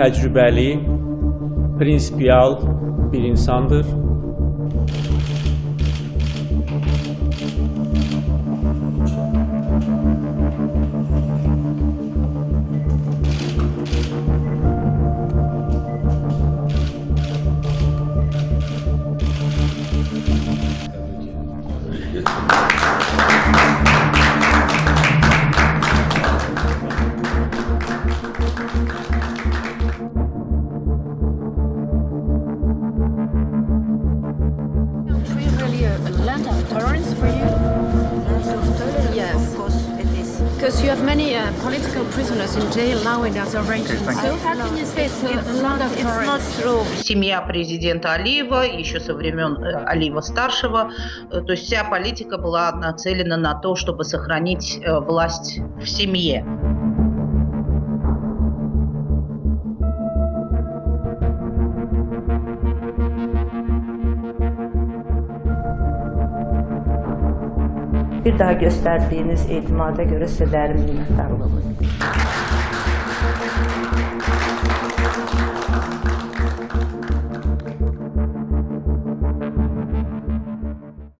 təcrübəli, prinsipial bir insandır. Country Because you have many uh, political prisoners in jail now in regions. So how can you say it's It's not tolerance? true. Семья президента Алиева, еще со времен э, Алиева старшего, э, то есть вся политика была нацелена на то, чтобы сохранить э, власть в семье. Bir daha gösterdiğiniz eğitimada göre size değerli minnettar.